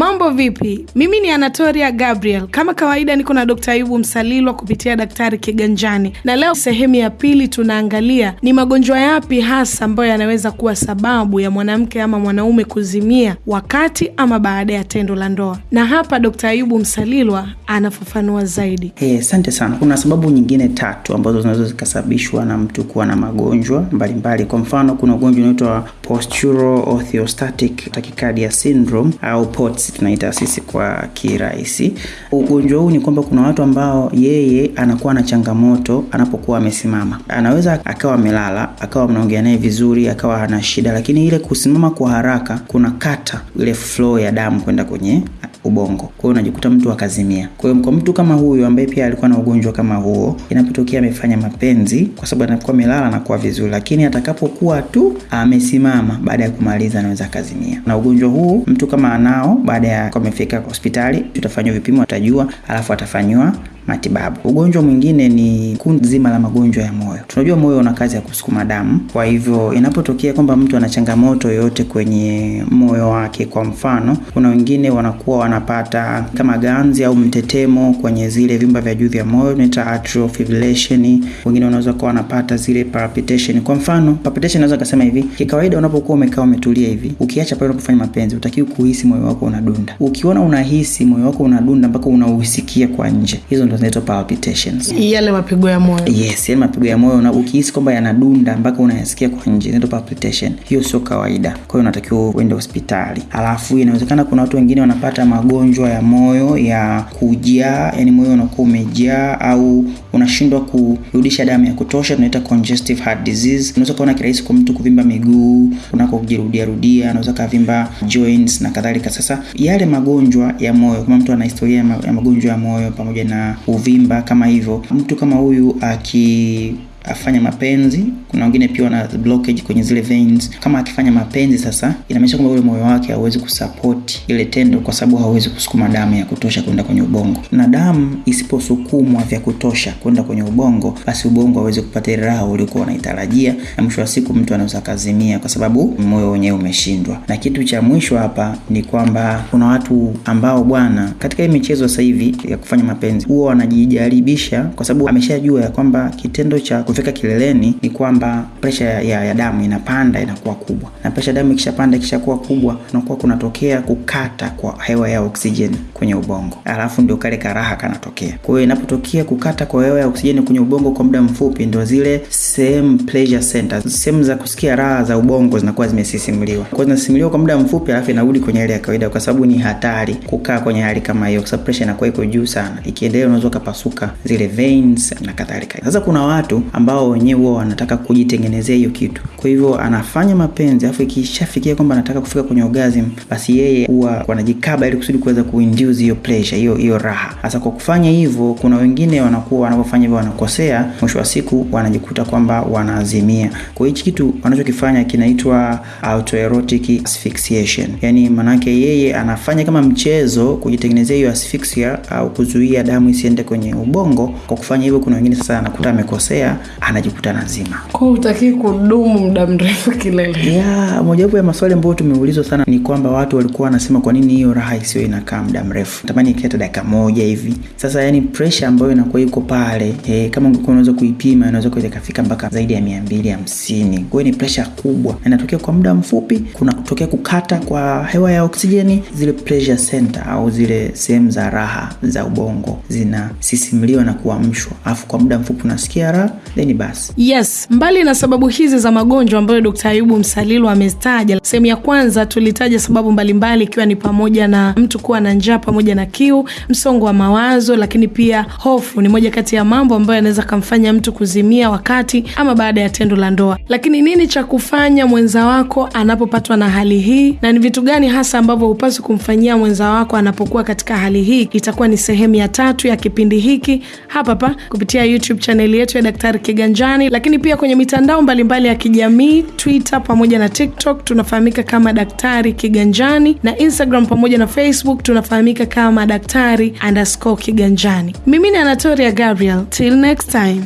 Mambo vipi? Mimi ni Anatoria Gabriel. Kama kawaida, niko na Dkt. Ayubu Msalilwa kupitia Daktari Kiganjani, na leo sehemu ya pili tunaangalia ni magonjwa yapi hasa ambayo yanaweza kuwa sababu ya mwanamke ama mwanaume kuzimia wakati ama baada ya tendo la ndoa, na hapa Dkt. Ayubu Msalilwa anafafanua zaidi. Asante hey, sana. Kuna sababu nyingine tatu ambazo zinaweza zikasababishwa na mtu kuwa na magonjwa mbalimbali. Kwa mfano, kuna ugonjwa unaitwa postural orthostatic tachycardia syndrome au POTS tunaita sisi kwa kirahisi. Ugonjwa huu ni kwamba kuna watu ambao yeye anakuwa na changamoto anapokuwa amesimama. Anaweza akawa amelala, akawa mnaongea naye vizuri, akawa ana shida, lakini ile kusimama kwa haraka kuna kata ile flow ya damu kwenda kwenye ubongo. Kwa hiyo unajikuta mtu akazimia. Kwa hiyo kwa mtu kama huyu ambaye pia alikuwa na ugonjwa kama huo, inapotokea amefanya mapenzi, kwa sababu anakuwa amelala anakuwa vizuri, lakini atakapokuwa tu amesimama, baada ya kumaliza anaweza akazimia. Na ugonjwa huu mtu kama anao, baada ya amefika hospitali, tutafanywa vipimo, atajua, alafu atafanyiwa matibabu. Ugonjwa mwingine ni kundi zima la magonjwa ya moyo. Tunajua moyo una kazi ya kusukuma damu, kwa hivyo inapotokea kwamba mtu ana changamoto yoyote kwenye moyo wake, kwa mfano, kuna wengine wanakuwa wanapata kama ganzi au mtetemo kwenye zile vyumba vya juu vya moyo, tunaita atrial fibrillation. Wengine wanaweza kuwa wanapata zile palpitation. Kwa mfano, palpitation naweza kusema hivi, kikawaida unapokuwa umekaa umetulia hivi, ukiacha pale unapofanya mapenzi, utakiwa kuhisi moyo wako unadunda. Ukiona unahisi moyo wako unadunda mpaka unausikia kwa nje, hizo ndo zinaitwa palpitations. Yale mapigo ya moyo. Yes, yale mapigo ya moyo na ukihisi kwamba yanadunda mpaka unayasikia kwa nje, zinaitwa palpitation. Hiyo sio kawaida, kwa hiyo unatakiwa uende hospitali. Alafu inawezekana kuna watu wengine wanapata magonjwa ya moyo ya kujaa, yani moyo unakuwa umejaa au unashindwa kurudisha damu ya kutosha, tunaita congestive heart disease. Unaweza kuona kirahisi kwa mtu kuvimba miguu unako kujirudia rudia, anaweza kavimba joints na kadhalika. Sasa yale magonjwa ya moyo, kama mtu ana historia ya magonjwa ya moyo pamoja na uvimba kama hivyo, mtu kama huyu aki afanya mapenzi. Kuna wengine pia wana blockage kwenye zile veins. Kama akifanya mapenzi sasa, inamaanisha kwamba ule moyo wake hauwezi kusupport ile tendo, kwa sababu hauwezi kusukuma damu ya kutosha kwenda kwenye ubongo, na damu isiposukumwa vya kutosha kwenda kwenye ubongo, basi ubongo hauwezi kupata ile raha uliokuwa unaitarajia, na mwisho wa siku mtu anaweza kazimia kwa sababu moyo wenyewe umeshindwa. Na kitu cha mwisho hapa ni kwamba kuna watu ambao bwana, katika hii michezo sasa hivi ya kufanya mapenzi huwa wanajijaribisha, kwa sababu ameshajua ya kwamba kitendo cha kufika kileleni ni kwamba presha ya, ya, damu inapanda inakuwa kubwa, na presha damu ikishapanda ikishakuwa kubwa, kunakuwa kunatokea kukata kwa hewa ya oksijeni kwenye ubongo, alafu ndio kale karaha kanatokea. Kwa hiyo inapotokea kukata kwa hewa ya oksijeni kwenye ubongo kwa muda mfupi, ndio zile sehemu pleasure centers, sehemu za kusikia raha za ubongo zinakuwa zimesisimuliwa. Kwa hiyo zinasimuliwa kwa muda mfupi, alafu inarudi kwenye hali ya kawaida, kwa sababu ni hatari kukaa kwenye hali kama hiyo, kwa sababu presha inakuwa iko juu sana. Ikiendelea unaweza ukapasuka zile veins na kadhalika. Sasa kuna watu ambao wenyewe huwa wanataka kujitengenezea hiyo kitu. Kwa hivyo anafanya mapenzi afu ikishafikia kwamba anataka kufika kwenye orgasm, basi yeye huwa wanajikaba ili kusudi kuweza kuinduce hiyo pleasure, hiyo hiyo raha. Sasa kwa kufanya hivyo, kuna wengine wanakuwa wanapofanya hivyo wanakosea, mwisho wa siku wanajikuta kwamba wanaazimia. Kwa hichi kitu wanachokifanya kinaitwa autoerotic asphyxiation, yani manake yeye anafanya kama mchezo kujitengenezea hiyo asphyxia au kuzuia damu isiende kwenye ubongo. Kwa kufanya hivyo, kuna wengine sasa anakuta amekosea anajikuta nazima. Kwa utakii kudumu muda mrefu kilele. Ya, mojawapo ya maswali ambayo tumeulizwa sana ni kwamba watu walikuwa wanasema kwa nini hiyo raha isiyo inakaa muda mrefu, tamani ikiata dakika moja hivi. Sasa yani presha ambayo inakuwa iko pale e, kama ungekuwa unaweza kuipima inaweza kuweza ikafika mpaka zaidi ya mia mbili hamsini. kwahiyo ni presha kubwa, inatokea kwa muda mfupi, kuna kutokea kukata kwa hewa ya oksijeni, zile pressure center au zile sehemu za raha za ubongo zinasisimliwa na kuamshwa, alafu kwa muda mfupi unasikia raha then basi. Yes, mbali na sababu hizi za magonjwa ambayo Dkt. Ayubu Msalilu amezitaja, sehemu ya kwanza tulitaja sababu mbalimbali ikiwa ni pamoja na mtu kuwa na njaa pamoja na kiu, msongo wa mawazo, lakini pia hofu ni moja kati ya mambo ambayo yanaweza kamfanya mtu kuzimia wakati ama baada ya tendo la ndoa. Lakini nini cha kufanya mwenza wako anapopatwa na hali hii, na ni vitu gani hasa ambavyo hupaswi kumfanyia mwenza wako anapokuwa katika hali hii? Itakuwa ni sehemu ya tatu ya kipindi hiki hapa hapa kupitia YouTube chaneli yetu ya Daktari Kiganjani, lakini pia kwenye mitandao mbalimbali ya kijamii Twitter pamoja na TikTok tunafahamika kama Daktari Kiganjani, na Instagram pamoja na Facebook tunafahamika kama Daktari underscore Kiganjani. Mimi ni Anatoria Gabriel, till next time.